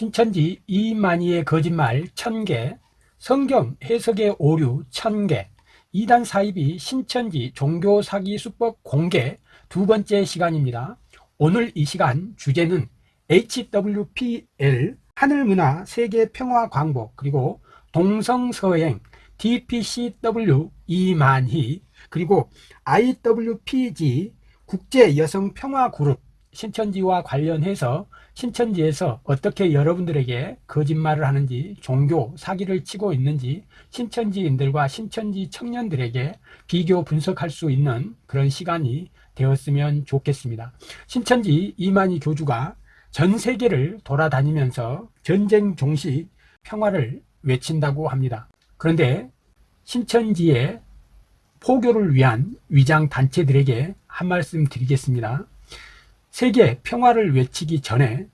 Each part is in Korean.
신천지 이만희의 거짓말 1000개, 성경 해석의 오류 1000개, 이단 사입이 신천지 종교 사기 수법 공개 두 번째 시간입니다. 오늘 이 시간 주제는 HWPL 하늘문화 세계평화광복 그리고 동성서행 DPCW 이만희 그리고 IWPG 국제여성평화그룹 신천지와 관련해서 신천지에서 어떻게 여러분들에게 거짓말을 하는지 종교 사기를 치고 있는지 신천지인들과 신천지 청년들에게 비교 분석할 수 있는 그런 시간이 되었으면 좋겠습니다. 신천지 이만희 교주가 전 세계를 돌아다니면서 전쟁 종식 평화를 외친다고 합니다. 그런데 신천지의 포교를 위한 위장 단체들에게 한 말씀 드리겠습니다 세계 평화를 외치기 전에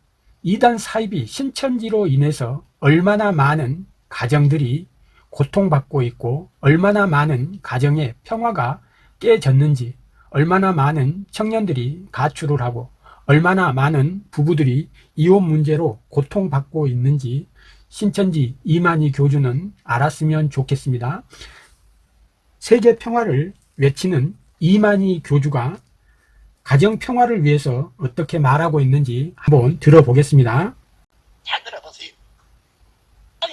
이단 사입이 신천지로 인해서 얼마나 많은 가정들이 고통받고 있고 얼마나 많은 가정의 평화가 깨졌는지 얼마나 많은 청년들이 가출을 하고 얼마나 많은 부부들이 이혼 문제로 고통받고 있는지 신천지 이만희 교주는 알았으면 좋겠습니다. 세계 평화를 외치는 이만희 교주가 가정 평화를 위해서 어떻게 말하고 있는지 한번 들어보겠습니다. 잘 들어보세요.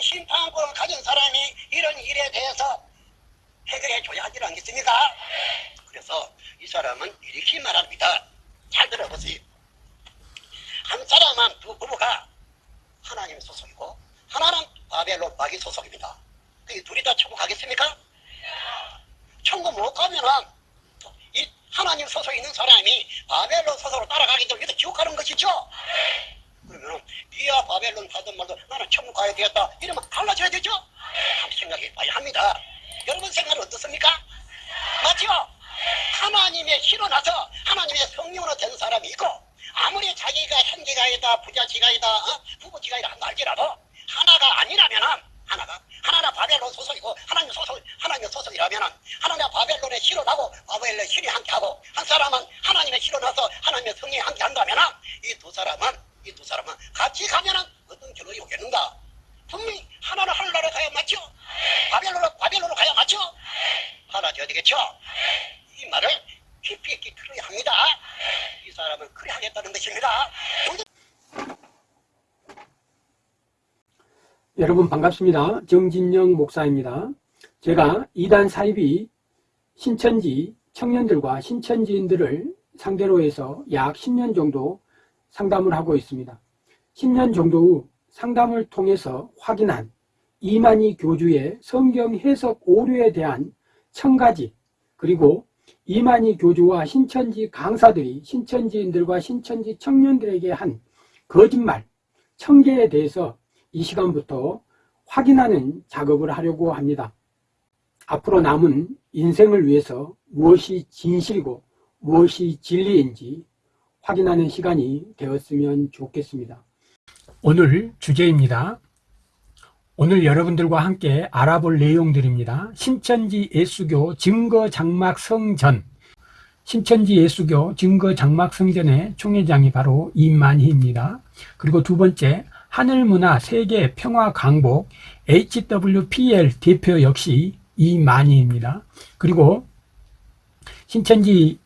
심판권을 가진 사람이 이런 일에 대해서 해결해 줘야 하지 않겠습니까? 그래서 이 사람은 이렇게 말합니다. 잘 들어보세요. 한 사람은 두 부부가 하나님 소속이고 하나는 바벨론 마귀 소속입니다. 그 둘이 다 천국 가겠습니까? 천국 못 가면은 하나님 소속에 있는 사람이 바벨론 소속으로 따라가기 때문에 지옥 가는 것이죠. 그러면 네가 바벨론 가든 말든 나는 천국 가야 되겠다 이러면 달라져야 되죠. 한번 생각해 봐야 합니다. 여러분 생각은 어떻습니까? 맞죠? 하나님의 신로 나서 하나님의 성령으로 된 사람이 있고 아무리 자기가 현지가이다 부자지가이다 어? 부부지가이다 날지라도 하나가 아니라면은 하나가 하나나 바벨론 소속이고 하나님 소속 하나님의 소속이라면은 하나님 바벨론에 실어나고 바벨론에 실이 함께하고 한 사람은 하나님의 실어나서 하나님의 성령이 함께한다면은 이 두 사람은 이 두 사람은 같이 가면은 어떤 길로 오겠는가? 분명히 하나는 하늘나라 가야 맞죠? 바벨론으로 바벨론으로 가야 맞죠? 하나져야 되겠죠? 이 말을 깊이 있게 들어야 합니다. 이 사람은 그래 하겠다는 것입니다. 여러분 반갑습니다. 정진영 목사입니다. 제가 이단 사입이 신천지 청년들과 신천지인들을 상대로 해서 약 10년 정도 상담을 하고 있습니다. 10년 정도 후 상담을 통해서 확인한 이만희 교주의 성경 해석 오류에 대한 청가지 그리고 이만희 교주와 신천지 강사들이 신천지인들과 신천지 청년들에게 한 거짓말 청계에 대해서 이 시간부터 확인하는 작업을 하려고 합니다. 앞으로 남은 인생을 위해서 무엇이 진실이고 무엇이 진리인지 확인하는 시간이 되었으면 좋겠습니다. 오늘 주제입니다. 오늘 여러분들과 함께 알아볼 내용들입니다. 신천지 예수교 증거장막성전 신천지 예수교 증거장막성전의 총회장이 바로 이만희입니다. 그리고 두 번째 하늘문화 세계 평화 강복 HWPL 대표 역시 이만희입니다. 그리고 신천지에서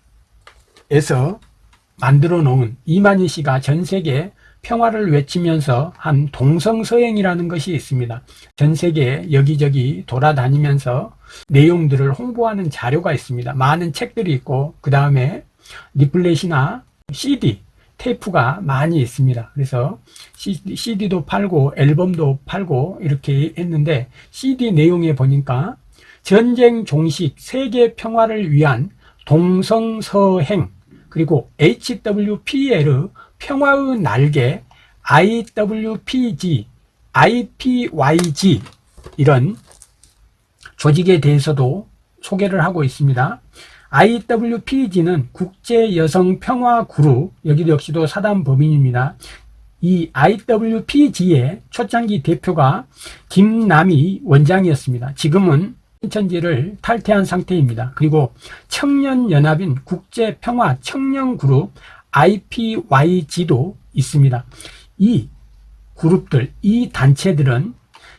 만들어 놓은 이만희 씨가 전 세계 평화를 외치면서 한 동성서행이라는 것이 있습니다. 전 세계 여기저기 돌아다니면서 내용들을 홍보하는 자료가 있습니다. 많은 책들이 있고 그 다음에 리플렛이나 CD 테이프가 많이 있습니다. 그래서 CD도 팔고 앨범도 팔고 이렇게 했는데 CD 내용에 보니까 전쟁 종식 세계 평화를 위한 동성서행 그리고 HWPL 평화의 날개 IWPG IPYG 이런 조직에 대해서도 소개를 하고 있습니다. IWPG는 국제여성평화그룹 여기도 역시도 사단 법인입니다. 이 IWPG의 초창기 대표가 김남희 원장이었습니다. 지금은 신천지를 탈퇴한 상태입니다. 그리고 청년연합인 국제평화 청년그룹 IPYG도 있습니다. 이 그룹들, 이 단체들은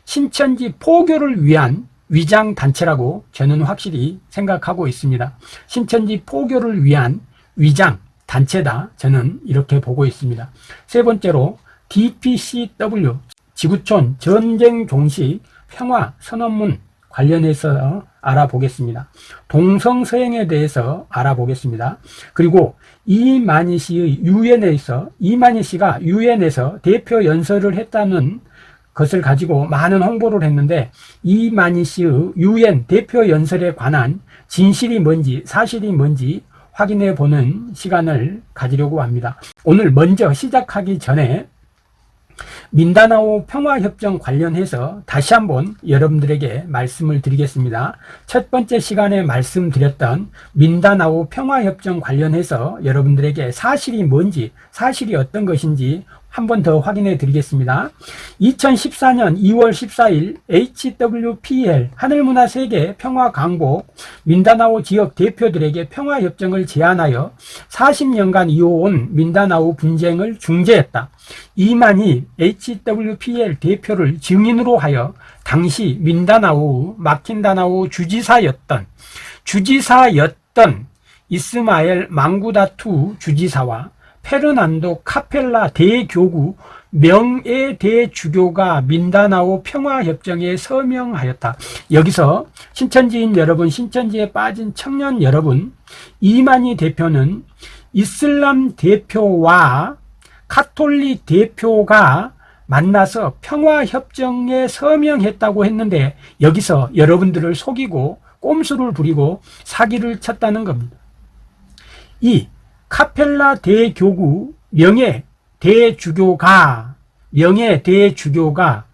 신천지 포교를 위한 위장 단체라고 저는 확실히 생각하고 있습니다. 신천지 포교를 위한 위장 단체다. 저는 이렇게 보고 있습니다. 세 번째로 DPCW 지구촌 전쟁 종식 평화 선언문 관련해서 알아보겠습니다. 동성서행에 대해서 알아보겠습니다. 그리고 이만희 씨의 유엔에서 이만희 씨가 유엔에서 대표 연설을 했다는 것을 가지고 많은 홍보를 했는데 이만희 씨의 유엔 대표 연설에 관한 진실이 뭔지 사실이 뭔지 확인해 보는 시간을 가지려고 합니다. 오늘 먼저 시작하기 전에 민다나오 평화협정 관련해서 다시 한번 여러분들에게 말씀을 드리겠습니다. 첫 번째 시간에 말씀드렸던 민다나오 평화협정 관련해서 여러분들에게 사실이 뭔지, 사실이 어떤 것인지 한 번 더 확인해 드리겠습니다. 2014년 2월 14일 HWPL 하늘문화세계 평화강국 민다나오 지역 대표들에게 평화협정을 제안하여 40년간 이어온 민다나오 분쟁을 중재했다. 이만희 HWPL 대표를 증인으로 하여 당시 민다나오 마킨다나오 주지사였던 주지사였던 이스마엘 망구다투 주지사와 페르난도 카펠라 대교구 명예 대주교가 민다나오 평화협정에 서명하였다. 여기서 신천지인 여러분, 신천지에 빠진 청년 여러분, 이만희 대표는 이슬람 대표와 카톨릭 대표가 만나서 평화협정에 서명했다고 했는데 여기서 여러분들을 속이고 꼼수를 부리고 사기를 쳤다는 겁니다. 이 카펠라 대교구 명예 대주교가 명예 대주교가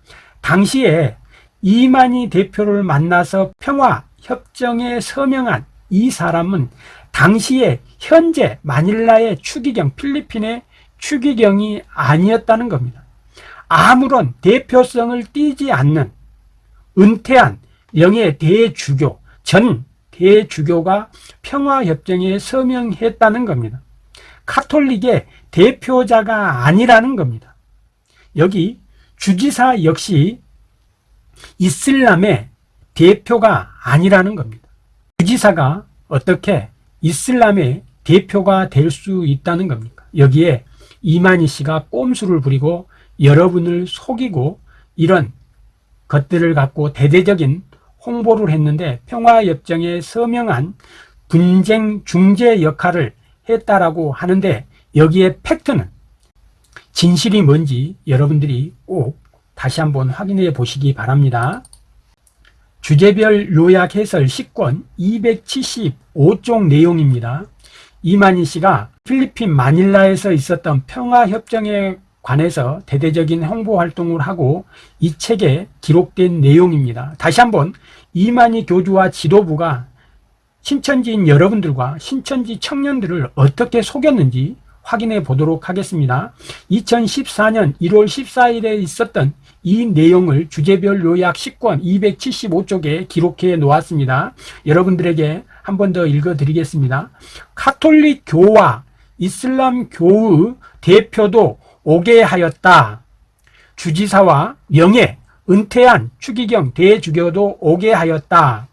당시에 이만희 대표를 만나서 평화 협정에 서명한 이 사람은 당시에 현재 마닐라의 추기경 필리핀의 추기경이 아니었다는 겁니다. 아무런 대표성을 띠지 않는 은퇴한 명예 대주교 전 대주교가 평화협정에 서명했다는 겁니다. 카톨릭의 대표자가 아니라는 겁니다. 여기 주지사 역시 이슬람의 대표가 아니라는 겁니다. 주지사가 어떻게 이슬람의 대표가 될 수 있다는 겁니까? 여기에 이만희 씨가 꼼수를 부리고 여러분을 속이고 이런 것들을 갖고 대대적인 홍보를 했는데 평화협정에 서명한 분쟁 중재 역할을 했다라고 하는데 여기에 팩트는 진실이 뭔지 여러분들이 꼭 다시 한번 확인해 보시기 바랍니다. 주제별 요약 해설 10권 275쪽 내용입니다. 이만희 씨가 필리핀 마닐라에서 있었던 평화협정에 관해서 대대적인 홍보 활동을 하고 이 책에 기록된 내용입니다. 다시 한번 이만희 교주와 지도부가 신천지인 여러분들과 신천지 청년들을 어떻게 속였는지 확인해 보도록 하겠습니다. 2014년 1월 14일에 있었던 이 내용을 주제별 요약 10권 275쪽에 기록해 놓았습니다. 여러분들에게 한 번 더 읽어 드리겠습니다. 카톨릭 교와 이슬람 교의 대표도 오게 하였다. 주지사와 명예, 은퇴한 추기경 대주교도 오게 하였다.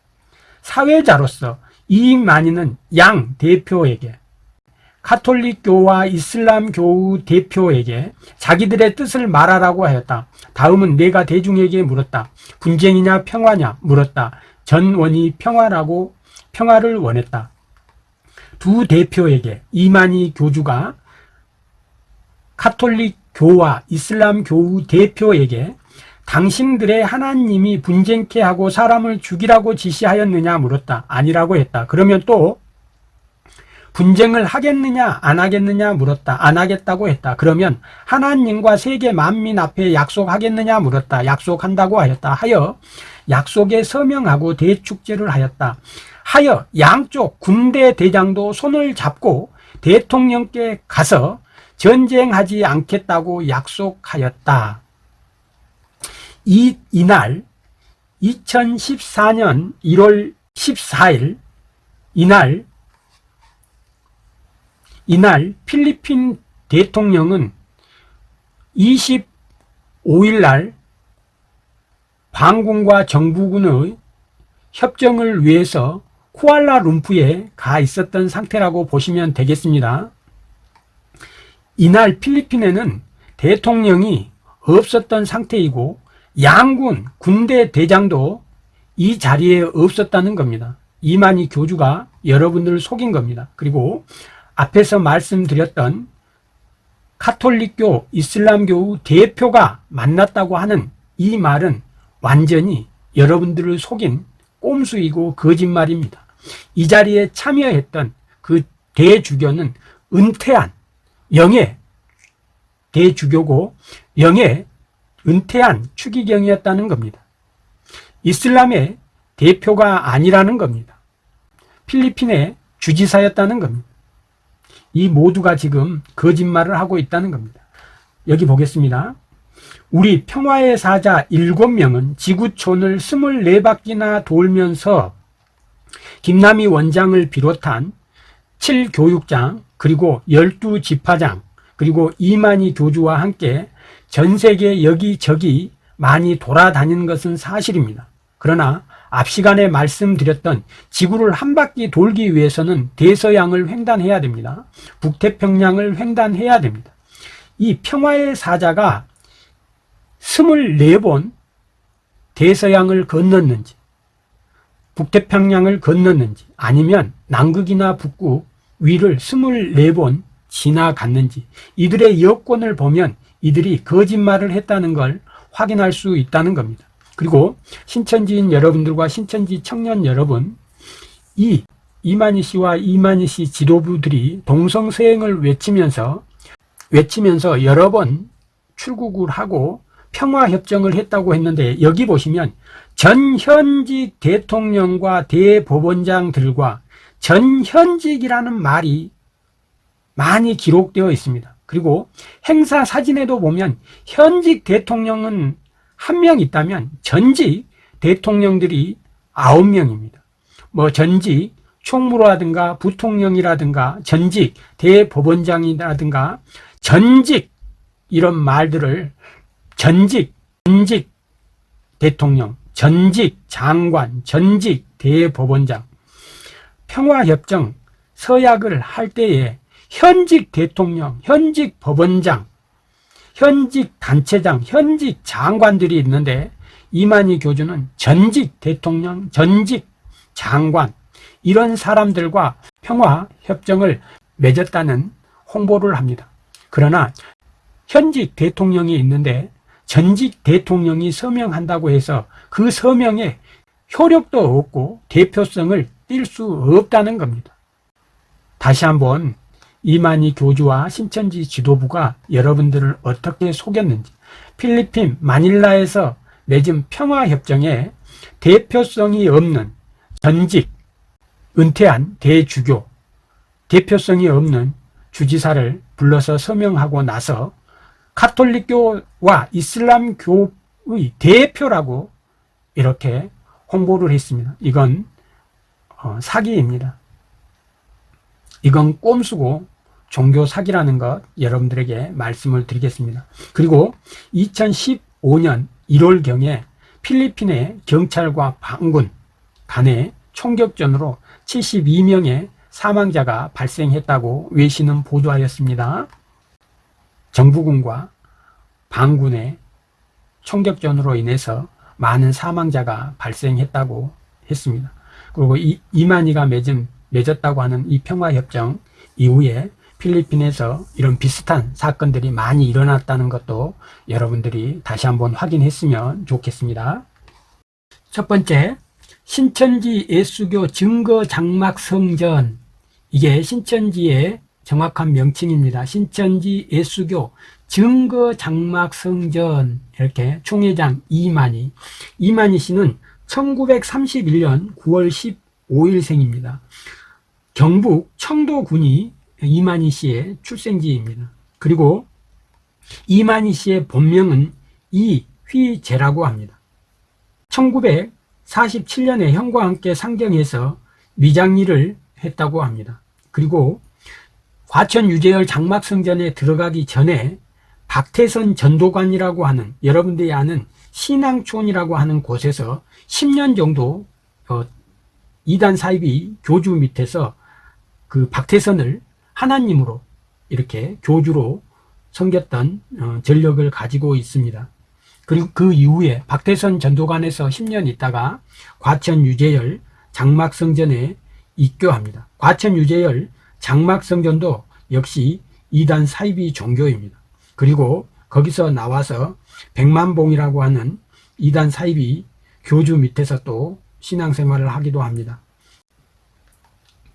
사회자로서 이만희는 양 대표에게 카톨릭교와 이슬람교 대표에게 자기들의 뜻을 말하라고 하였다. 다음은 내가 대중에게 물었다. 분쟁이냐 평화냐 물었다. 전원이 평화라고 평화를 원했다. 두 대표에게 이만희 교주가 카톨릭 교와 이슬람 교우 대표에게 당신들의 하나님이 분쟁케 하고 사람을 죽이라고 지시하였느냐 물었다. 아니라고 했다. 그러면 또 분쟁을 하겠느냐 안 하겠느냐 물었다. 안 하겠다고 했다. 그러면 하나님과 세계 만민 앞에 약속하겠느냐 물었다. 약속한다고 하였다. 하여 약속에 서명하고 대축제를 하였다. 하여 양쪽 군대 대장도 손을 잡고 대통령께 가서 전쟁하지 않겠다고 약속하였다. 이, 이날 2014년 1월 14일 이날 이날 필리핀 대통령은 5일 날 반군과 정부군의 협정을 위해서 쿠알라룸푸에 가 있었던 상태라고 보시면 되겠습니다. 이날 필리핀에는 대통령이 없었던 상태이고 양군 군대 대장도 이 자리에 없었다는 겁니다. 이만희 교주가 여러분들을 속인 겁니다. 그리고 앞에서 말씀드렸던 카톨릭교 이슬람교 대표가 만났다고 하는 이 말은 완전히 여러분들을 속인 꼼수이고 거짓말입니다. 이 자리에 참여했던 그 대주교는 은퇴한 영예 대주교고 영예 은퇴한 추기경이었다는 겁니다. 이슬람의 대표가 아니라는 겁니다. 필리핀의 주지사였다는 겁니다. 이 모두가 지금 거짓말을 하고 있다는 겁니다. 여기 보겠습니다. 우리 평화의 사자 7명은 지구촌을 24바퀴나 돌면서 김남희 원장을 비롯한 7교육장 그리고 12지파장 그리고 이만희 교주와 함께 전 세계 여기저기 많이 돌아다니는 것은 사실입니다. 그러나 앞 시간에 말씀드렸던 지구를 한 바퀴 돌기 위해서는 대서양을 횡단해야 됩니다. 북태평양을 횡단해야 됩니다. 이 평화의 사자가 24번 대서양을 건넜는지 북태평양을 건넜는지 아니면 남극이나 북극 위를 24번 지나갔는지 이들의 여권을 보면 이들이 거짓말을 했다는 걸 확인할 수 있다는 겁니다. 그리고 신천지인 여러분들과 신천지 청년 여러분 이 이만희 씨와 이만희 씨 지도부들이 동성서행을 외치면서 외치면서 여러 번 출국을 하고 평화협정을 했다고 했는데 여기 보시면 전현직 대통령과 대법원장들과 전현직이라는 말이 많이 기록되어 있습니다. 그리고 행사 사진에도 보면 현직 대통령은 한 명 있다면 전직 대통령들이 아홉 명입니다. 뭐 전직 총무라든가 부통령이라든가 전직 대법원장이라든가 전직 이런 말들을 전직, 전직 대통령, 전직 장관, 전직 대법원장 평화협정 서약을 할 때에 현직 대통령, 현직 법원장, 현직 단체장, 현직 장관들이 있는데 이만희 교주는 전직 대통령, 전직 장관 이런 사람들과 평화협정을 맺었다는 홍보를 합니다. 그러나 현직 대통령이 있는데 전직 대통령이 서명한다고 해서 그 서명에 효력도 없고 대표성을 띌수 없다는 겁니다. 다시 한번 이만희 교주와 신천지 지도부가 여러분들을 어떻게 속였는지 필리핀 마닐라에서 맺은 평화협정에 대표성이 없는 전직 은퇴한 대주교 대표성이 없는 주지사를 불러서 서명하고 나서 카톨릭교와 이슬람교의 대표라고 이렇게 홍보를 했습니다. 이건 어, 사기입니다. 이건 꼼수고 종교 사기라는 것 여러분들에게 말씀을 드리겠습니다. 그리고 2015년 1월경에 필리핀의 경찰과 반군 간의 총격전으로 72명의 사망자가 발생했다고 외신은 보도하였습니다. 정부군과 반군의 총격전으로 인해서 많은 사망자가 발생했다고 했습니다. 그리고 이, 이만희가 맺은, 맺었다고 하는 이 평화협정 이후에 필리핀에서 이런 비슷한 사건들이 많이 일어났다는 것도 여러분들이 다시 한번 확인했으면 좋겠습니다. 첫 번째, 신천지 예수교 증거 장막 성전. 이게 신천지의 정확한 명칭입니다. 신천지 예수교 증거 장막 성전. 이렇게 총회장 이만희. 이만희 씨는 1931년 9월 15일생입니다. 경북 청도군이 이만희 씨의 출생지입니다. 그리고 이만희 씨의 본명은 이휘재라고 합니다. 1947년에 형과 함께 상경해서 미장일을 했다고 합니다. 그리고 과천 유재열 장막성전에 들어가기 전에 박태선 전도관이라고 하는 여러분들이 아는 신앙촌이라고 하는 곳에서 10년 정도 어, 이단 사입이 교주 밑에서 그 박태선을 하나님으로 이렇게 교주로 섬겼던 어, 전력을 가지고 있습니다. 그리고 그 이후에 박태선 전도관에서 10년 있다가 과천 유재열 장막성전에 입교합니다. 과천 유재열 장막성전도 역시 이단 사이비 종교입니다. 그리고 거기서 나와서 백만봉이라고 하는 이단 사이비 교주 밑에서 또 신앙생활을 하기도 합니다.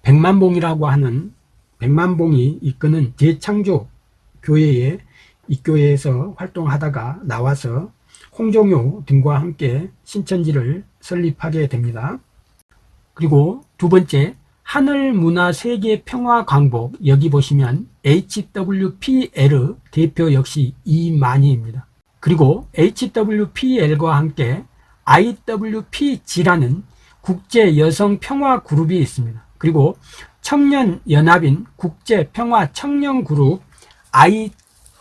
백만봉이라고 하는 백만봉이 이끄는 재창조 교회에 이 교회에서 활동하다가 나와서 홍종효 등과 함께 신천지를 설립하게 됩니다. 그리고 두 번째 하늘문화세계평화광복 여기 보시면 HWPL 대표 역시 이만희입니다. 그리고 HWPL과 함께 IWPG라는 국제여성평화그룹이 있습니다. 그리고 청년연합인 국제평화청년그룹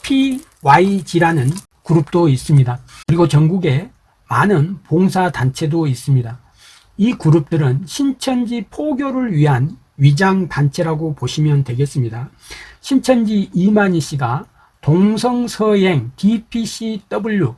IPYG라는 그룹도 있습니다. 그리고 전국에 많은 봉사단체도 있습니다. 이 그룹들은 신천지 포교를 위한 위장단체라고 보시면 되겠습니다. 신천지 이만희 씨가 동성서행 DPCW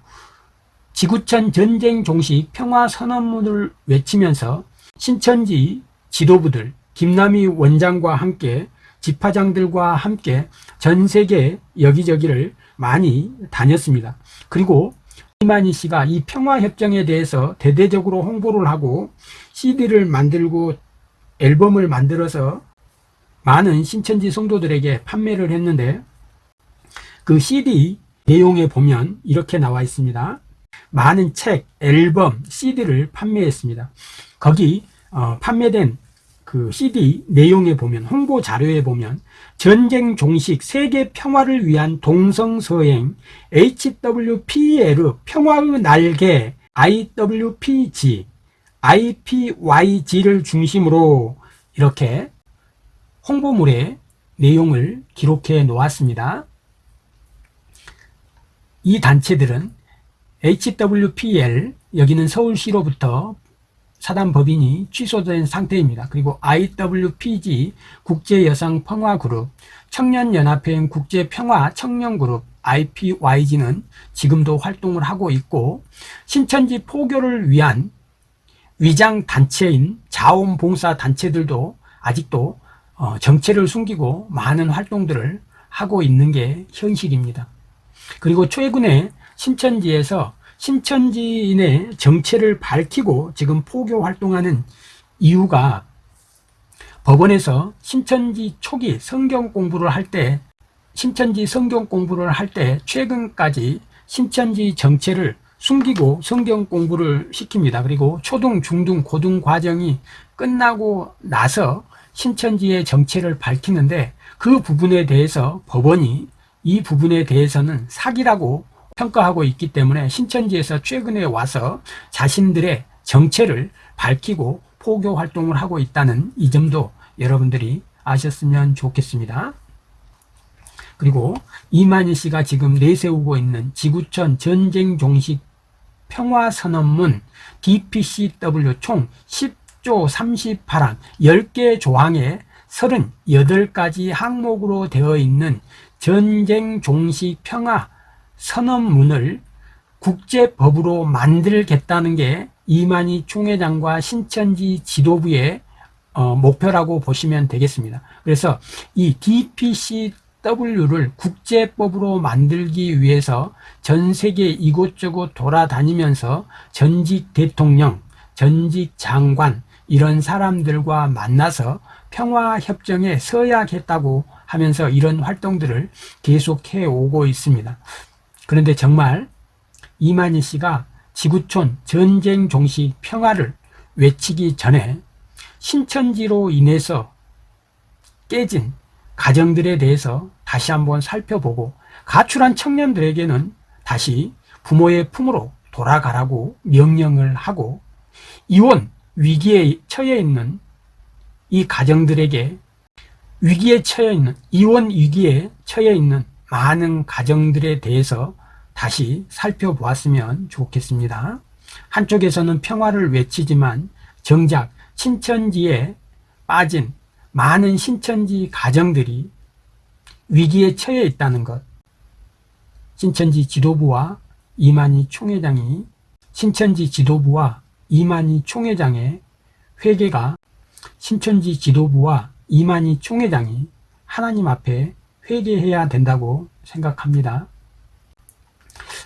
지구촌 전쟁 종식 평화 선언문을 외치면서 신천지 지도부들 김남희 원장과 함께 집화장들과 함께 전 세계 여기저기를 많이 다녔습니다. 그리고 이만희 씨가 이 평화협정에 대해서 대대적으로 홍보를 하고 CD를 만들고 앨범을 만들어서 많은 신천지 성도들에게 판매를 했는데 그 CD 내용에 보면 이렇게 나와 있습니다. 많은 책, 앨범, CD를 판매했습니다. 거기 어, 판매된 그 CD 내용에 보면 홍보 자료에 보면 전쟁 종식 세계 평화를 위한 동성서행 HWPL 평화의 날개 IWPG IPYG를 중심으로 이렇게 홍보물의 내용을 기록해 놓았습니다. 이 단체들은 HWPL 여기는 서울시로부터 사단 법인이 취소된 상태입니다. 그리고 IWPG 국제여성평화그룹, 청년연합회인 국제평화 청년그룹 IPYG는 지금도 활동을 하고 있고 신천지 포교를 위한 위장 단체인 자원봉사 단체들도 아직도 어, 정체를 숨기고 많은 활동들을 하고 있는 게 현실입니다. 그리고 최근에 신천지에서 신천지인의 정체를 밝히고 지금 포교 활동하는 이유가 법원에서 신천지 초기 성경 공부를 할 때 신천지 성경 공부를 할 때 최근까지 신천지 정체를 숨기고 성경 공부를 시킵니다. 그리고 초등, 중등, 고등 과정이 끝나고 나서 신천지의 정체를 밝히는데 그 부분에 대해서 법원이 이 부분에 대해서는 사기라고 평가하고 있기 때문에 신천지에서 최근에 와서 자신들의 정체를 밝히고 포교 활동을 하고 있다는 이 점도 여러분들이 아셨으면 좋겠습니다. 그리고 이만희 씨가 지금 내세우고 있는 지구촌 전쟁 종식 평화선언문 DPCW 총 10조 38항 10개 조항에 38가지 항목으로 되어 있는 전쟁 종식 평화 선언문을 국제법으로 만들겠다는 게 이만희 총회장과 신천지 지도부의 어, 목표라고 보시면 되겠습니다. 그래서 이 DPCW를 국제법으로 만들기 위해서 전 세계 이곳저곳 돌아다니면서 전직 대통령, 전직 장관 이런 사람들과 만나서 평화협정에 서약했다고 하면서 이런 활동들을 계속해 오고 있습니다. 그런데 정말 이만희 씨가 지구촌 전쟁 종식 평화를 외치기 전에 신천지로 인해서 깨진 가정들에 대해서 다시 한번 살펴보고 가출한 청년들에게는 다시 부모의 품으로 돌아가라고 명령을 하고 이혼 위기에 처해 있는 이 가정들에게 위기에 처해 있는 이혼 위기에 처해 있는 많은 가정들에 대해서 다시 살펴보았으면 좋겠습니다. 한쪽에서는 평화를 외치지만 정작 신천지에 빠진 많은 신천지 가정들이 위기에 처해 있다는 것. 신천지 지도부와 이만희 총회장이 신천지 지도부와 이만희 총회장의 회개가 신천지 지도부와 이만희 총회장이 하나님 앞에 회개해야 된다고 생각합니다.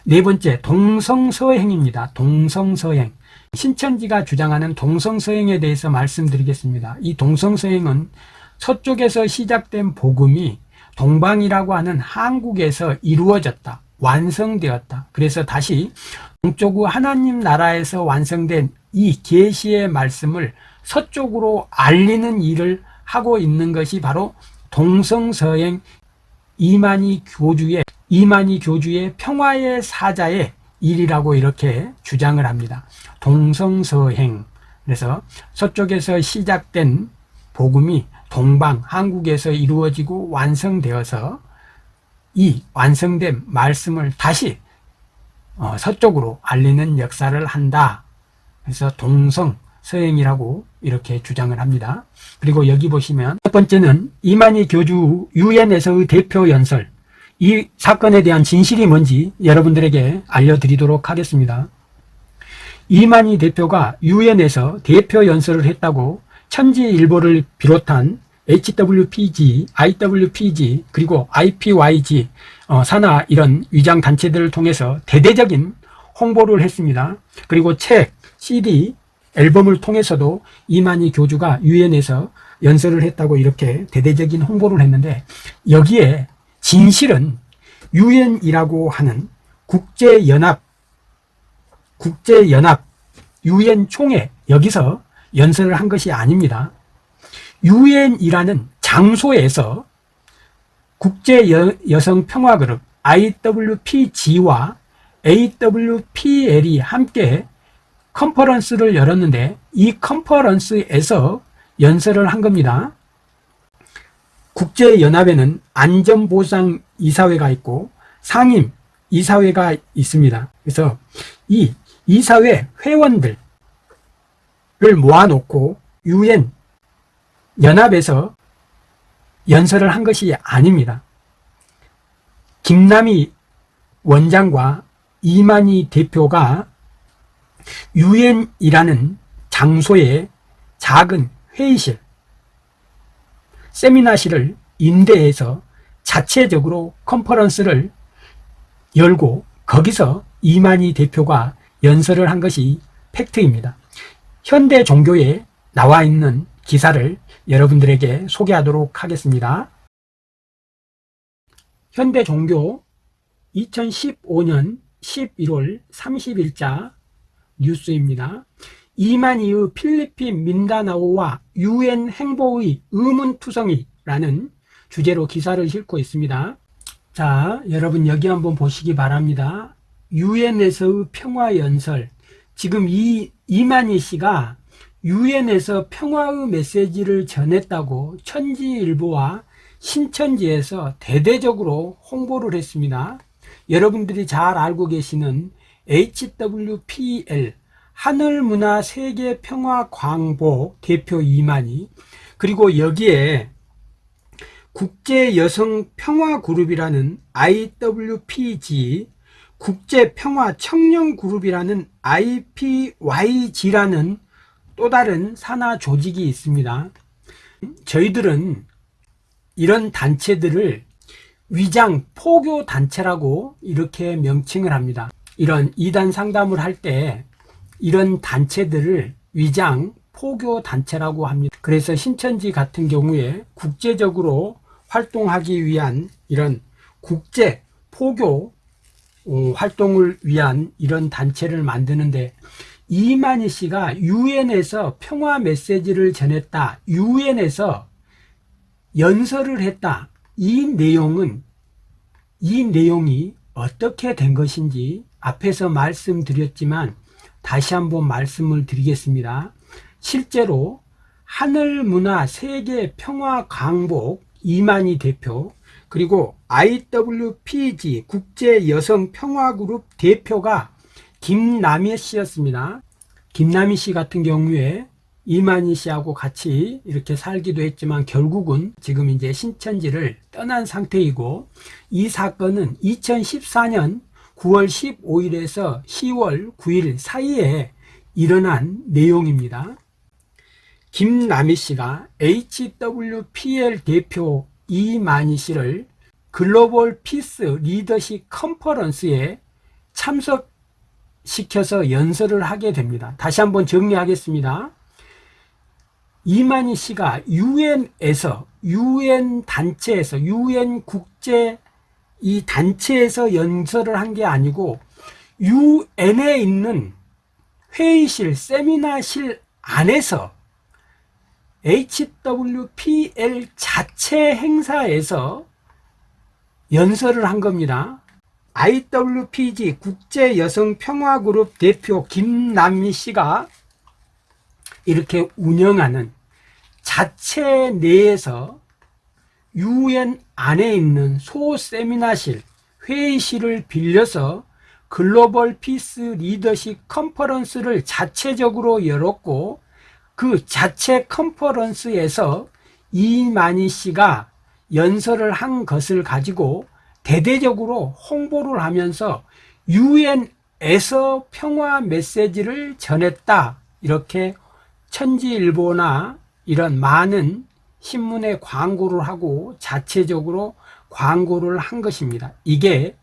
네 번째, 동성서행입니다. 동성서행. 신천지가 주장하는 동성서행에 대해서 말씀드리겠습니다. 이 동성서행은 서쪽에서 시작된 복음이 동방이라고 하는 한국에서 이루어졌다. 완성되었다. 그래서 다시 동쪽의 하나님 나라에서 완성된 이 계시의 말씀을 서쪽으로 알리는 일을 하고 있는 것이 바로 동성서행 이만희 교주의 이만희 교주의 평화의 사자의 일이라고 이렇게 주장을 합니다. 동성서행. 그래서 서쪽에서 시작된 복음이 동방 한국에서 이루어지고 완성되어서 이 완성된 말씀을 다시 어, 서쪽으로 알리는 역사를 한다. 그래서 동성 서행이라고 이렇게 주장을 합니다. 그리고 여기 보시면 첫 번째는 이만희 교주 유엔에서의 대표 연설 이 사건에 대한 진실이 뭔지 여러분들에게 알려드리도록 하겠습니다. 이만희 대표가 유엔에서 대표 연설을 했다고 천지일보를 비롯한 HWPG, IWPG, 그리고 IPYG, 어, 산하 이런 위장 단체들을 통해서 대대적인 홍보를 했습니다. 그리고 책, CD, 앨범을 통해서도 이만희 교주가 유엔에서 연설을 했다고 이렇게 대대적인 홍보를 했는데 여기에 진실은 유엔이라고 하는 국제연합, 국제연합 유엔 총회 여기서 연설을 한 것이 아닙니다. 유엔이라는 장소에서 국제 여성 평화 그룹 IWPG와 AWPL이 함께 컨퍼런스를 열었는데 이 컨퍼런스에서 연설을 한 겁니다. 국제연합에는 안전보상 이사회가 있고 상임 이사회가 있습니다. 그래서 이 이사회 회원들을 모아놓고 유엔 연합에서 연설을 한 것이 아닙니다. 김남희 원장과 이만희 대표가 유엔이라는 장소의 작은 회의실, 세미나실을 임대해서 자체적으로 컨퍼런스를 열고 거기서 이만희 대표가 연설을 한 것이 팩트입니다. 현대 종교에 나와 있는 기사를 여러분들에게 소개하도록 하겠습니다. 현대 종교 2015년 11월 30일자 뉴스입니다. 이만희의 필리핀 민다나오와 유엔 행보의 의문투성이라는 주제로 기사를 싣고 있습니다. 자, 여러분 여기 한번 보시기 바랍니다. 유엔에서의 평화연설. 지금 이 이만희 씨가 유엔에서 평화의 메시지를 전했다고 천지일보와 신천지에서 대대적으로 홍보를 했습니다. 여러분들이 잘 알고 계시는 HWPL 하늘문화 세계평화광보 대표 이만희 그리고 여기에 국제여성평화그룹이라는 IWPG 국제평화청년그룹이라는 IPYG라는 또 다른 산하 조직이 있습니다. 저희들은 이런 단체들을 위장 포교 단체라고 이렇게 명칭을 합니다. 이런 이단 상담을 할 때 이런 단체들을 위장 포교 단체라고 합니다. 그래서 신천지 같은 경우에 국제적으로 활동하기 위한 이런 국제 포교 어, 활동을 위한 이런 단체를 만드는데 이만희 씨가 유엔에서 평화 메시지를 전했다. 유엔에서 연설을 했다. 이 내용은 이 내용이 어떻게 된 것인지 앞에서 말씀드렸지만 다시 한번 말씀을 드리겠습니다. 실제로 하늘문화 세계 평화 강복 이만희 대표 그리고 IWPG 국제여성평화그룹 대표가 김남희 씨였습니다. 김남희 씨 같은 경우에 이만희 씨하고 같이 이렇게 살기도 했지만 결국은 지금 이제 신천지를 떠난 상태이고 이 사건은 2014년 9월 15일에서 10월 9일 사이에 일어난 내용입니다. 김남희 씨가 HWPL 대표 이만희 씨를 Global Peace Leadership Conference에 참석시켜서 연설을 하게 됩니다. 다시 한번 정리하겠습니다. 이만희 씨가 유엔에서 유엔 단체에서 유엔 국제 이 단체에서 연설을 한 게 아니고 유엔에 있는 회의실 세미나실 안에서 HWPL 자체 행사에서 연설을 한 겁니다. IWPG 국제여성평화그룹 대표 김남희 씨가 이렇게 운영하는 자체 내에서 유엔 안에 있는 소 세미나실, 회의실을 빌려서 Global Peace Leadership Conference를 자체적으로 열었고 그 자체 컨퍼런스에서 이만희 씨가 연설을 한 것을 가지고 대대적으로 홍보를 하면서 유엔에서 평화 메시지를 전했다. 이렇게 천지일보나 이런 많은 신문에 광고를 하고 자체적으로 광고를 한 것입니다. 이게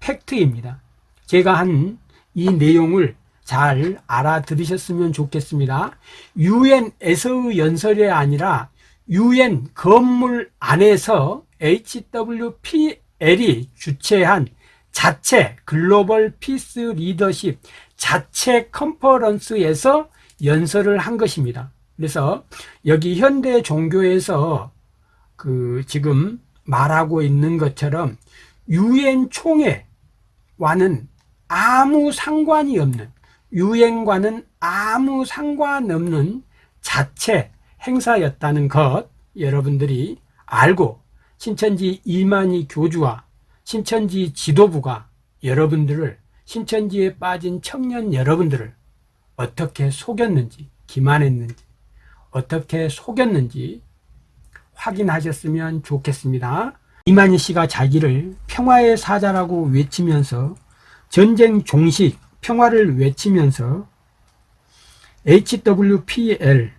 팩트입니다. 제가 한 이 내용을 잘 알아들으셨으면 좋겠습니다. 유엔에서의 연설이 아니라 유엔 건물 안에서 HWPL이 주최한 자체 Global Peace Leadership 자체 컨퍼런스에서 연설을 한 것입니다. 그래서 여기 현대 종교에서 그 지금 말하고 있는 것처럼 유엔 총회와는 아무 상관이 없는 유엔과는 아무 상관없는 자체 행사였다는 것 여러분들이 알고 신천지 이만희 교주와 신천지 지도부가 여러분들을 신천지에 빠진 청년 여러분들을 어떻게 속였는지 기만했는지 어떻게 속였는지 확인하셨으면 좋겠습니다. 이만희 씨가 자기를 평화의 사자라고 외치면서 전쟁 종식 평화를 외치면서 HWPL,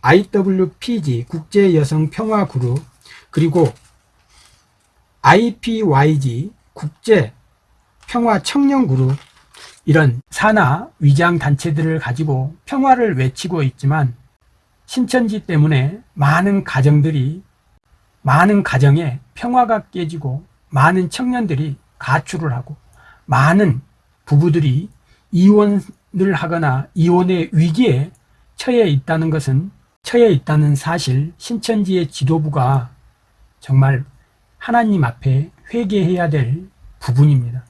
IWPG 국제여성평화그룹 그리고 IPYG 국제평화청년그룹 이런 산하 위장 단체들을 가지고 평화를 외치고 있지만 신천지 때문에 많은 가정들이 많은 가정에 평화가 깨지고 많은 청년들이 가출을 하고 많은 부부들이 이혼을 하거나 이혼의 위기에 처해 있다는 것은 처해 있다는 사실 신천지의 지도부가 정말 하나님 앞에 회개해야 될 부분입니다.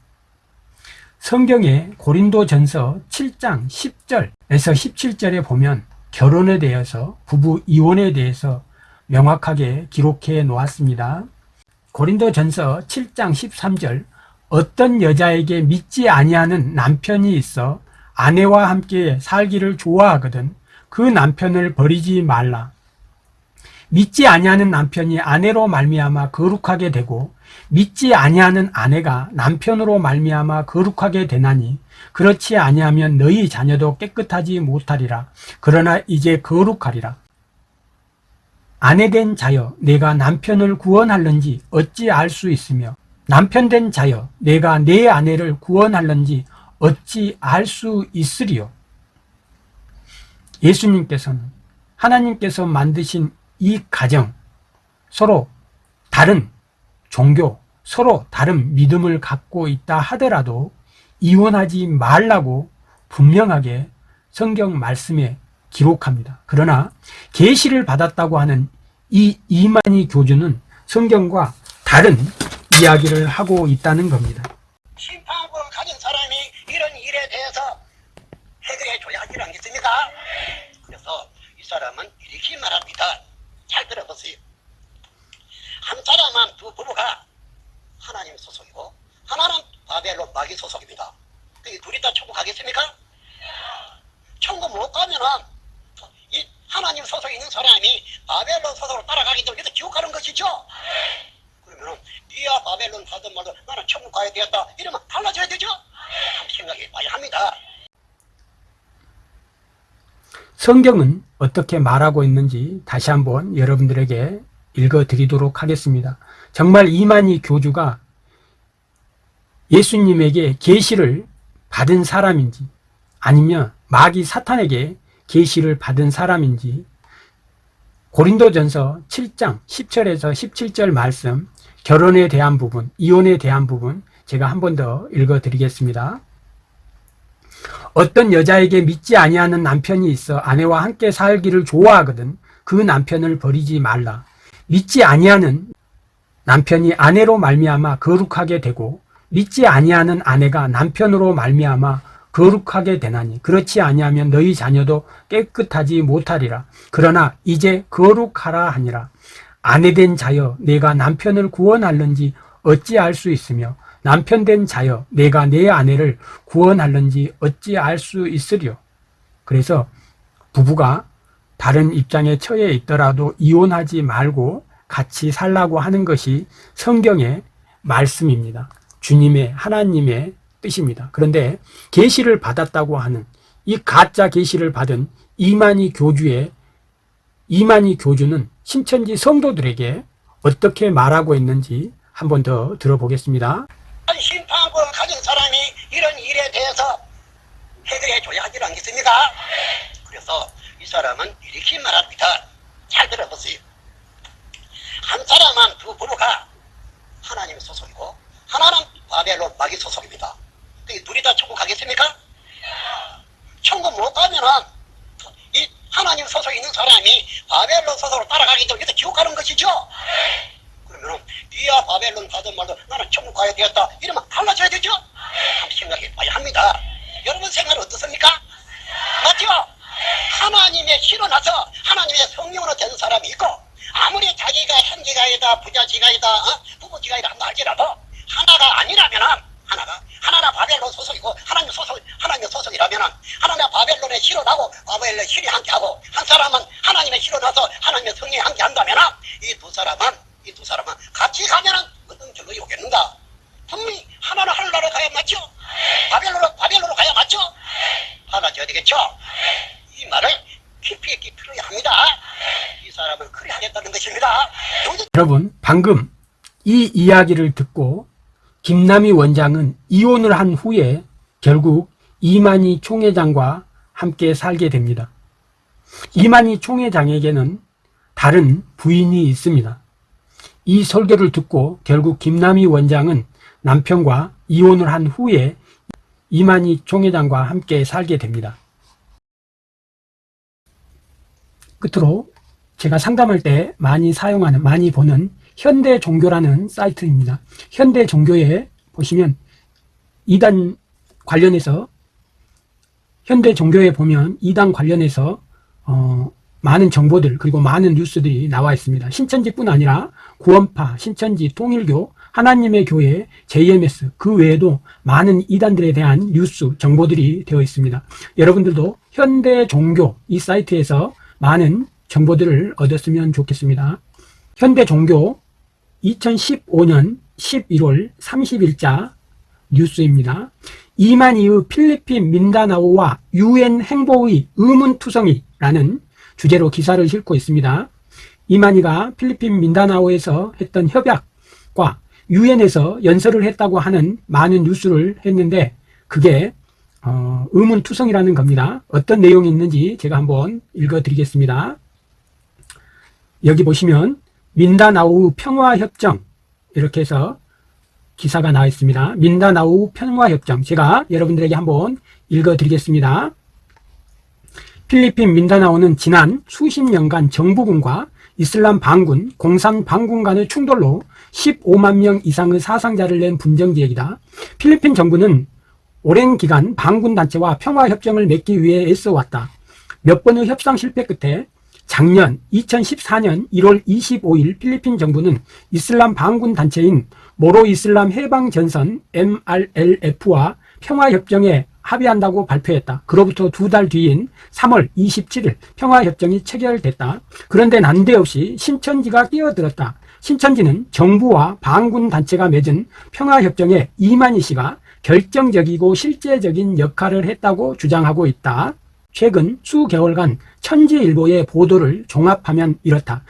성경에 고린도 전서 7장 10절에서 17절에 보면 결혼에 대해서 부부 이혼에 대해서 명확하게 기록해 놓았습니다. 고린도전서 7장 13절 어떤 여자에게 믿지 아니하는 남편이 있어 아내와 함께 살기를 좋아하거든 그 남편을 버리지 말라. 믿지 아니하는 남편이 아내로 말미암아 거룩하게 되고 믿지 아니하는 아내가 남편으로 말미암아 거룩하게 되나니 그렇지 아니하면 너희 자녀도 깨끗하지 못하리라. 그러나 이제 거룩하리라. 아내된 자여 내가 남편을 구원할는지 어찌 알 수 있으며 남편된 자여 내가 내 아내를 구원할는지 어찌 알 수 있으리요. 예수님께서는 하나님께서 만드신 이 가정 서로 다른 종교 서로 다른 믿음을 갖고 있다 하더라도 이혼하지 말라고 분명하게 성경 말씀에 기록합니다. 그러나 계시를 받았다고 하는 이 이만희 교주는 성경과 다른 이야기를 하고 있다는 겁니다. 심판국을 가진 사람이 이런 일에 대해서 해결해 줘야 하지 않겠습니까? 그래서 이 사람은 이렇게 말합니다. 잘 들어보세요. 한 사람은 두 부부가 하나님 소속이고 하나는 바벨론 마귀 소속입니다. 이 둘이 다 천국 가겠습니까? 천국 못 가면은 이 하나님 소속에 있는 사람이 바벨론 소속으로 따라가기 때문에 지옥 가는 것이죠. 그러면은 네가 바벨론 가든 말든 나는 천국 가야 되겠다 이러면 달라져야 되죠. 한번 생각해 봐야 합니다. 성경은 어떻게 말하고 있는지 다시 한번 여러분들에게 읽어 드리도록 하겠습니다. 정말 이만희 교주가 예수님에게 계시를 받은 사람인지 아니면 마귀 사탄에게 계시를 받은 사람인지 고린도전서 7장 10절에서 17절 말씀 결혼에 대한 부분, 이혼에 대한 부분 제가 한 번 더 읽어 드리겠습니다. 어떤 여자에게 믿지 아니하는 남편이 있어 아내와 함께 살기를 좋아하거든 그 남편을 버리지 말라. 믿지 아니하는 남편이 아내로 말미암아 거룩하게 되고 믿지 아니하는 아내가 남편으로 말미암아 거룩하게 되나니 그렇지 아니하면 너희 자녀도 깨끗하지 못하리라. 그러나 이제 거룩하라 하니라. 아내된 자여 내가 남편을 구원할는지 어찌 알 수 있으며 남편 된 자여 내가 내 아내를 구원할는지 어찌 알 수 있으리요. 그래서 부부가 다른 입장에 처해 있더라도 이혼하지 말고 같이 살라고 하는 것이 성경의 말씀입니다. 주님의 하나님의 뜻입니다. 그런데 계시를 받았다고 하는 이 가짜 계시를 받은 이만희 교주의 이만희 교주는 신천지 성도들에게 어떻게 말하고 있는지 한 번 더 들어보겠습니다. 심판권을 가진 사람이 이런 일에 대해서 해결해 줘야 하지 않겠습니까? 그래서 이 사람은 이렇게 말합니다. 잘 들어보세요. 한 사람은 두 부부가 하나님 소속이고 하나는 바벨론 마귀 소속입니다. 이 둘이 다 천국 가겠습니까? 천국 못 가면은 이 하나님 소속에 있는 사람이 바벨론 소속으로 따라가기 때문에 지옥 가는 것이죠. 그러면은 네가 바벨론 가든 말든 나는 천국 가야 되겠다. 이러면 달라져야 되죠? 한번 생각해 봐야 합니다. 여러분 생각 어떻습니까? 맞죠? 하나님의 실로 나서 하나님의 성령으로 된 사람이 있고 아무리 자기가 형제가이다 부자지가이다 어? 부부지가이다 한다 할지라도 하나가 아니라면은 하나가 하나나 바벨론 소속이고 하나님 소속 하나님의 소속이라면은 하나나 바벨론의 실로 나고 바벨론의 실이 함께하고 한 사람은 하나님의 실로 나서 하나님의 성령이 함께한다면은 이 두 사람은 이 두 사람은 같이 가면은 어떤 결론이 오겠는가? 분명히 하나는 하늘나라 가야 맞죠? 바벨로로 바벨로로 가야 맞죠? 받아줘야 되겠죠? 이 말을 깊이 있게 들어야 합니다. 이 사람은 그리 하겠다는 것입니다. 여러분, 방금 이 이야기를 듣고 김남희 원장은 이혼을 한 후에 결국 이만희 총회장과 함께 살게 됩니다. 이만희 총회장에게는 다른 부인이 있습니다. 이 설교를 듣고 결국 김남희 원장은 남편과 이혼을 한 후에 이만희 총회장과 함께 살게 됩니다. 끝으로 제가 상담할 때 많이 사용하는, 많이 보는 현대 종교라는 사이트입니다. 현대 종교에 보시면 이단 관련해서 현대 종교에 보면 이단 관련해서 어, 많은 정보들 그리고 많은 뉴스들이 나와 있습니다. 신천지뿐 아니라 구원파, 신천지, 통일교, 하나님의 교회, JMS 그 외에도 많은 이단들에 대한 뉴스 정보들이 되어 있습니다. 여러분들도 현대 종교 이 사이트에서 많은 정보들을 얻었으면 좋겠습니다. 현대 종교 2015년 11월 30일자 뉴스입니다. 이만희의 필리핀 민다나오와 유엔 행보의 의문투성이라는 주제로 기사를 싣고 있습니다. 이만희가 필리핀 민다나오에서 했던 협약과 유엔에서 연설을 했다고 하는 많은 뉴스를 했는데 그게 어, 의문투성이라는 겁니다. 어떤 내용이 있는지 제가 한번 읽어드리겠습니다. 여기 보시면 민다나오 평화협정 이렇게 해서 기사가 나와 있습니다. 민다나오 평화협정 제가 여러분들에게 한번 읽어드리겠습니다. 필리핀 민다나오는 지난 수십 년간 정부군과 이슬람 반군, 공산 반군 간의 충돌로 15만 명 이상의 사상자를 낸 분쟁 지역이다. 필리핀 정부는 오랜 기간 반군 단체와 평화협정을 맺기 위해 애써왔다. 몇 번의 협상 실패 끝에 작년 2014년 1월 25일 필리핀 정부는 이슬람 반군 단체인 모로 이슬람 해방 전선 MRLF와 평화협정에 합의한다고 발표했다. 그로부터 두 달 뒤인 3월 27일 평화협정이 체결됐다. 그런데 난데없이 신천지가 끼어들었다. 신천지는 정부와 반군 단체가 맺은 평화협정에 이만희 씨가 결정적이고 실제적인 역할을 했다고 주장하고 있다. 최근 수개월간 천지일보의 보도를 종합하면 이렇다.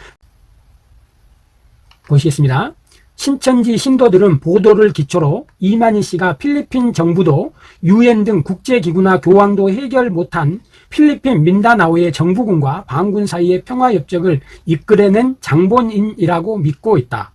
보시겠습니다. 신천지 신도들은 보도를 기초로 이만희 씨가 필리핀 정부도 유엔 등 국제기구나 교황도 해결 못한 필리핀 민다나오의 정부군과 반군 사이의 평화협정을 이끌어낸 장본인이라고 믿고 있다.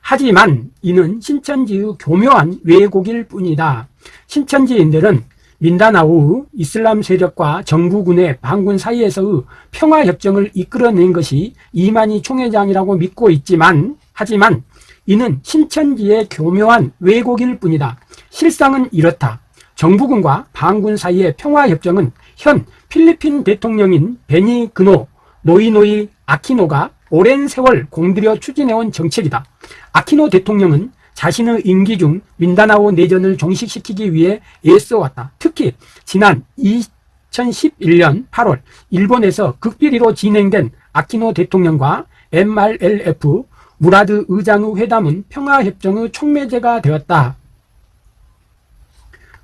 하지만 이는 신천지의 교묘한 왜곡일 뿐이다. 신천지인들은 민다나오의 이슬람 세력과 정부군의 반군 사이에서의 평화협정을 이끌어낸 것이 이만희 총회장이라고 믿고 있지만 하지만 이는 신천지의 교묘한 왜곡일 뿐이다. 실상은 이렇다. 정부군과 반군 사이의 평화협정은 현 필리핀 대통령인 베니 그노 노이노이 아키노가 오랜 세월 공들여 추진해온 정책이다. 아키노 대통령은 자신의 임기 중 민다나오 내전을 종식시키기 위해 애써왔다. 특히 지난 2011년 8월 일본에서 극비리로 진행된 아키노 대통령과 MRLF 무라드 의장의 회담은 평화협정의 촉매제가 되었다.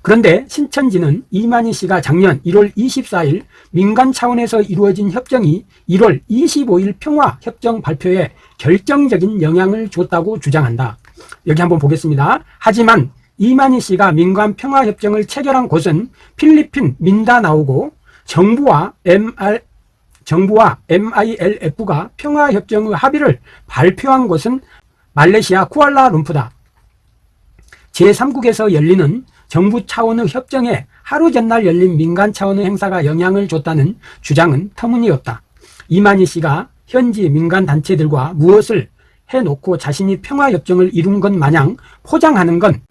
그런데 신천지는 이만희 씨가 작년 1월 24일 민간 차원에서 이루어진 협정이 1월 25일 평화협정 발표에 결정적인 영향을 줬다고 주장한다. 여기 한번 보겠습니다. 하지만 이만희 씨가 민간 평화협정을 체결한 곳은 필리핀 민다나오고 정부와 MR 정부와 MILF가 평화협정의 합의를 발표한 곳은 말레이시아 쿠알라룸푸다. 제3국에서 열리는 정부 차원의 협정에 하루 전날 열린 민간 차원의 행사가 영향을 줬다는 주장은 터무니없다. 이만희 씨가 현지 민간 단체들과 무엇을 해놓고 자신이 평화협정을 이룬 것 마냥 포장하는 건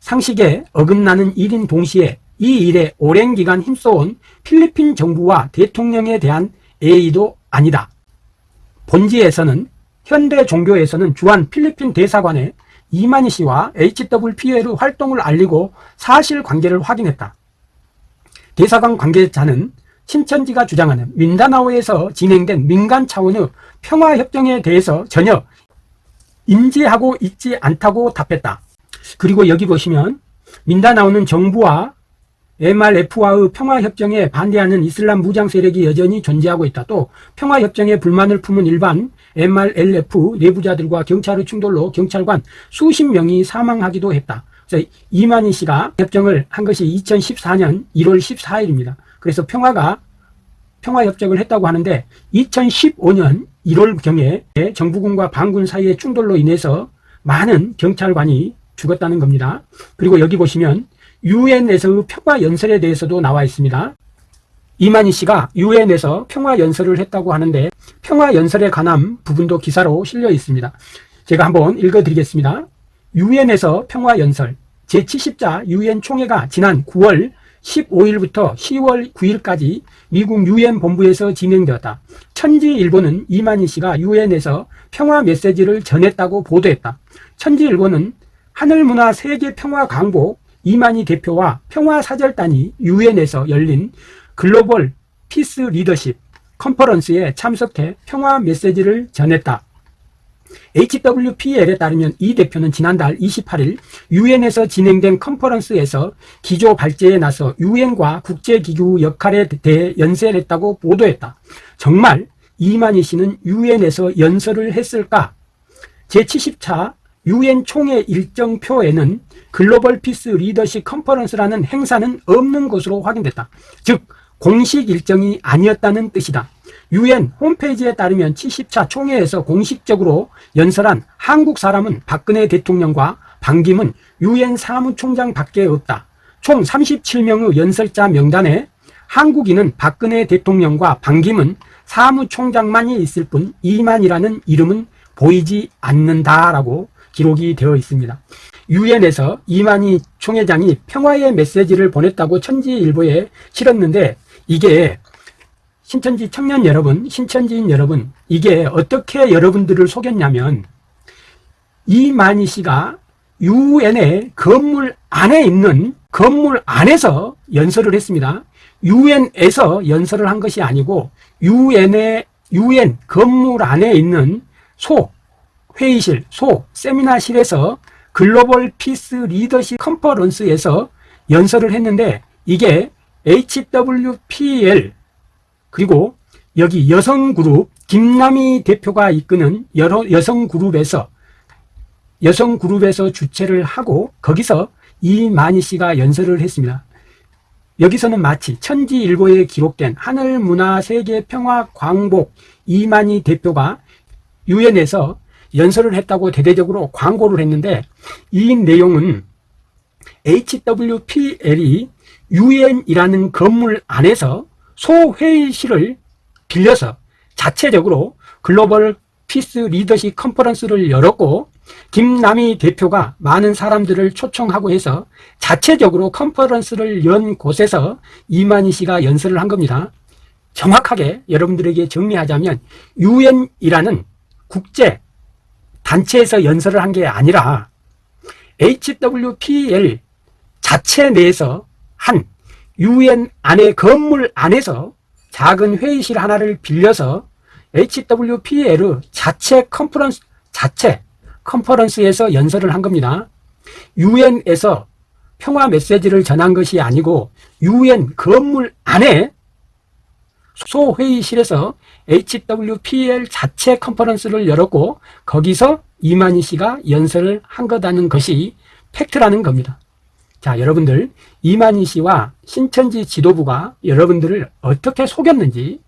상식에 어긋나는 일인 동시에 이 일에 오랜 기간 힘써온 필리핀 정부와 대통령에 대한 A도 아니다. 본지에서는 현대 종교에서는 주한 필리핀 대사관에 이만희 씨와 HWPL의 활동을 알리고 사실관계를 확인했다. 대사관 관계자는 신천지가 주장하는 민다나오에서 진행된 민간 차원의 평화협정에 대해서 전혀 인지하고 있지 않다고 답했다. 그리고 여기 보시면 민다나오는 정부와 MRF와의 평화협정에 반대하는 이슬람 무장 세력이 여전히 존재하고 있다. 또 평화협정에 불만을 품은 일반 MRLF 내부자들과 경찰의 충돌로 경찰관 수십 명이 사망하기도 했다. 그래서 이만희 씨가 협정을 한 것이 2014년 1월 14일입니다. 그래서 평화가 평화협정을 했다고 하는데 2015년 1월경에 정부군과 반군 사이의 충돌로 인해서 많은 경찰관이 죽었다는 겁니다. 그리고 여기 보시면 유엔에서의 평화 연설에 대해서도 나와 있습니다. 이만희 씨가 유엔에서 평화 연설을 했다고 하는데 평화 연설에 관한 부분도 기사로 실려 있습니다. 제가 한번 읽어 드리겠습니다. 유엔에서 평화 연설 제70자 유엔 총회가 지난 9월 15일부터 10월 9일까지 미국 유엔 본부에서 진행되었다. 천지일보는 이만희 씨가 유엔에서 평화 메시지를 전했다고 보도했다. 천지일보는 하늘문화 세계평화 광복 이만희 대표와 평화사절단이 유엔에서 열린 Global Peace Leadership Conference에 참석해 평화 메시지를 전했다. HWPL에 따르면 이 대표는 지난달 28일 유엔에서 진행된 컨퍼런스에서 기조 발제에 나서 유엔과 국제기구 역할에 대해 연설했다고 보도했다. 정말 이만희 씨는 유엔에서 연설을 했을까? 제70차 유엔 총회 일정표에는 Global Peace Leadership Conference라는 행사는 없는 것으로 확인됐다. 즉 공식 일정이 아니었다는 뜻이다. 유엔 홈페이지에 따르면 70차 총회에서 공식적으로 연설한 한국 사람은 박근혜 대통령과 반기문 유엔 사무총장 밖에 없다. 총 37명의 연설자 명단에 한국인은 박근혜 대통령과 반기문 사무총장만이 있을 뿐 이만이라는 이름은 보이지 않는다라고 기록이 되어 있습니다. 유엔에서 이만희 총회장이 평화의 메시지를 보냈다고 천지일보에 실었는데 이게 신천지 청년 여러분, 신천지인 여러분, 이게 어떻게 여러분들을 속였냐면, 이만희 씨가 유엔의 건물 안에 있는 건물 안에서 연설을 했습니다. 유엔에서 연설을 한 것이 아니고 유엔의 유엔 건물 안에 있는 소 회의실, 소 세미나실에서 Global Peace Leadership Conference에서 연설을 했는데 이게 HWPL 그리고 여기 여성 그룹 김남희 대표가 이끄는 여러 여성 그룹에서 여성 그룹에서 주최를 하고 거기서 이만희 씨가 연설을 했습니다. 여기서는 마치 천지일보에 기록된 하늘문화세계평화 광복 이만희 대표가 유엔에서 연설을 했다고 대대적으로 광고를 했는데 이 내용은 HWPL이 유엔이라는 건물 안에서 소회의실을 빌려서 자체적으로 Global Peace Leadership Conference를 열었고 김남희 대표가 많은 사람들을 초청하고 해서 자체적으로 컨퍼런스를 연 곳에서 이만희 씨가 연설을 한 겁니다. 정확하게 여러분들에게 정리하자면 유엔이라는 국제 단체에서 연설을 한 게 아니라 HWPL 자체 내에서 한 유엔 안에 건물 안에서 작은 회의실 하나를 빌려서 HWPL 자체 컨퍼런스 자체 컨퍼런스에서 연설을 한 겁니다. 유엔에서 평화 메시지를 전한 것이 아니고 유엔 건물 안에 소회의실에서 HWPL 자체 컨퍼런스를 열었고 거기서 이만희 씨가 연설을 한 거다는 것이 팩트라는 겁니다. 자, 여러분들 이만희 씨와 신천지 지도부가 여러분들을 어떻게 속였는지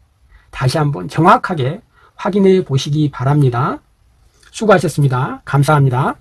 다시 한번 정확하게 확인해 보시기 바랍니다. 수고하셨습니다. 감사합니다.